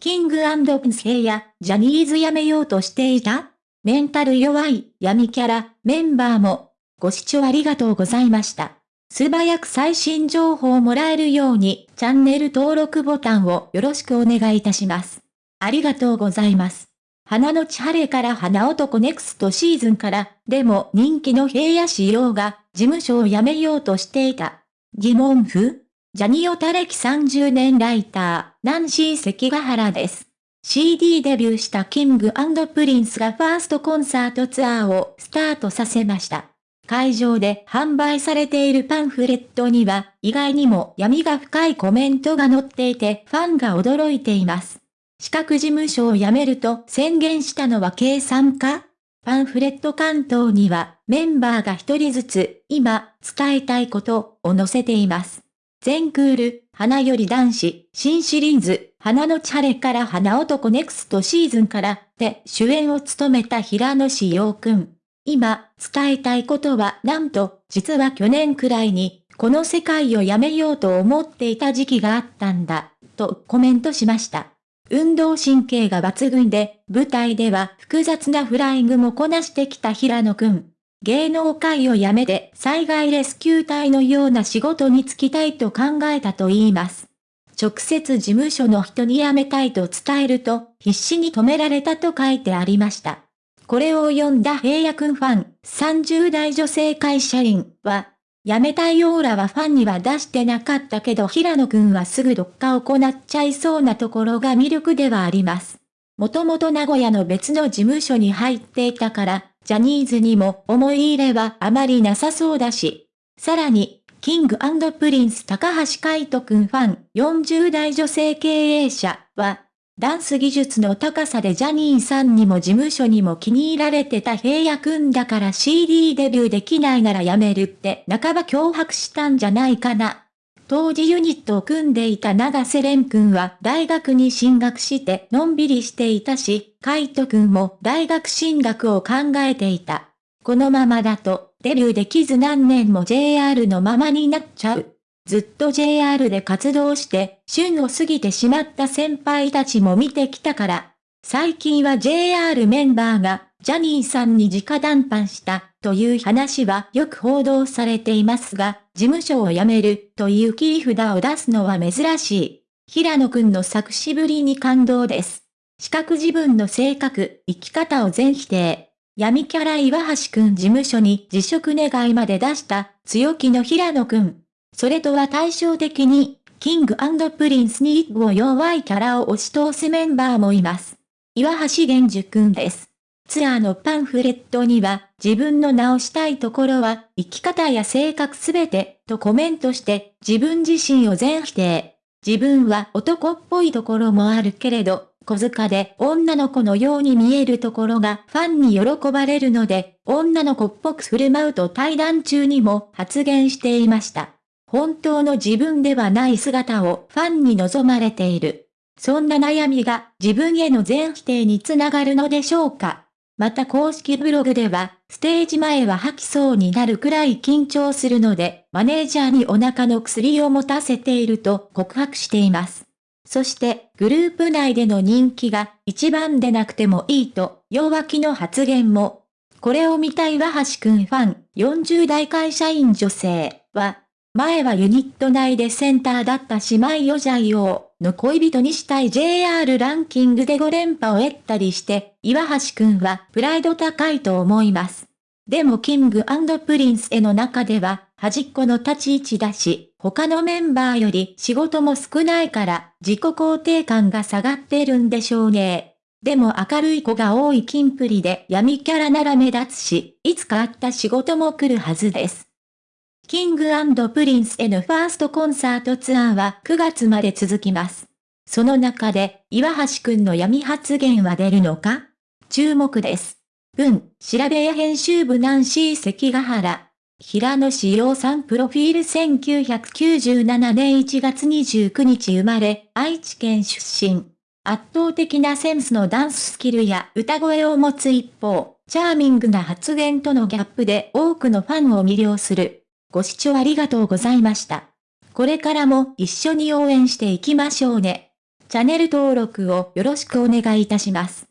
キングプンスヘイやジャニーズ辞めようとしていたメンタル弱い闇キャラ、メンバーも、ご視聴ありがとうございました。素早く最新情報をもらえるように、チャンネル登録ボタンをよろしくお願いいたします。ありがとうございます。花の千晴れから花男ネクストシーズンから、でも人気の平野仕様が事務所を辞めようとしていた。疑問符ジャニオタ歴30年ライター、ナンシー関ヶ原です。CD デビューしたキングプリンスがファーストコンサートツアーをスタートさせました。会場で販売されているパンフレットには、意外にも闇が深いコメントが載っていてファンが驚いています。四角事務所を辞めると宣言したのは計算か？パンフレット巻頭にはメンバーが一人ずつ今伝えたいことを載せています。全クール、花より男子、新シリーズ、花のチャレから花男ネクストシーズンからで主演を務めた平野志陽くん。今伝えたいことはなんと実は去年くらいにこの世界をやめようと思っていた時期があったんだとコメントしました。運動神経が抜群で、舞台では複雑なフライングもこなしてきた平野くん。芸能界を辞めて災害レスキュー隊のような仕事に就きたいと考えたと言います。直接事務所の人に辞めたいと伝えると、必死に止められたと書いてありました。これを読んだ平野くんファン、30代女性会社員は、辞めたいオーラはファンには出してなかったけど平野くんはすぐどっか行っちゃいそうなところが魅力ではあります。もともと名古屋の別の事務所に入っていたから、ジャニーズにも思い入れはあまりなさそうだし。さらに、キングプリンス高橋海人くんファン40代女性経営者は、ダンス技術の高さでジャニーさんにも事務所にも気に入られてた平野くんだから CD デビューできないならやめるって半ば脅迫したんじゃないかな。当時ユニットを組んでいた永瀬廉くんは大学に進学してのんびりしていたし、海人くんも大学進学を考えていた。このままだとデビューできず何年も JR のままになっちゃう。ずっと JR で活動して、旬を過ぎてしまった先輩たちも見てきたから、最近は JR メンバーが、ジャニーさんに直談判したという話はよく報道されていますが、事務所を辞めるという切り札を出すのは珍しい。平野くんの作詞ぶりに感動です。四角自分の性格、生き方を全否定。闇キャラ岩橋くん事務所に辞職願いまで出した強気の平野くん。それとは対照的に、キングプリンスに一歩弱いキャラを押し通すメンバーもいます。岩橋玄樹くんです。ツアーのパンフレットには、自分の直したいところは、生き方や性格すべて、とコメントして、自分自身を全否定。自分は男っぽいところもあるけれど、小塚で女の子のように見えるところがファンに喜ばれるので、女の子っぽく振る舞うと対談中にも発言していました。本当の自分ではない姿をファンに望まれている。そんな悩みが自分への全否定につながるのでしょうか？また公式ブログでは、ステージ前は吐きそうになるくらい緊張するので、マネージャーにお腹の薬を持たせていると告白しています。そして、グループ内での人気が一番でなくてもいいと、弱気の発言も。これを見た岩橋くんファン、40代会社員女性は、前はユニット内でセンターだったし Myojo の恋人にしたい JR ランキングで5連覇を得たりして、岩橋くんはプライド高いと思います。でもキングプリンスへの中では端っこの立ち位置だし、他のメンバーより仕事も少ないから自己肯定感が下がってるんでしょうね。でも明るい子が多いキンプリで闇キャラなら目立つし、いつか合った仕事も来るはずです。キングプリンスへのファーストコンサートツアーは9月まで続きます。その中で、岩橋くんの闇発言は出るのか？注目です。文、しらべぇ編集部ナンシー関ヶ原。平野紫耀さんプロフィール1997年1月29日生まれ、愛知県出身。圧倒的なセンスのダンススキルや歌声を持つ一方、チャーミングな発言とのギャップで多くのファンを魅了する。ご視聴ありがとうございました。これからも一緒に応援していきましょうね。チャンネル登録をよろしくお願いいたします。